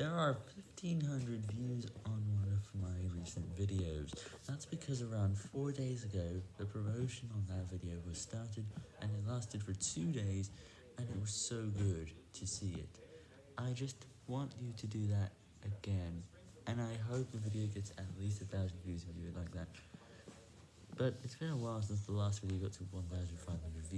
There are 1500 views on one of my recent videos. That's because around 4 days ago, the promotion on that video was started, and it lasted for 2 days, and it was so good to see it. I just want you to do that again, and I hope the video gets at least a thousand views if you do it like that. But it's been a while since the last video got to 1500 views.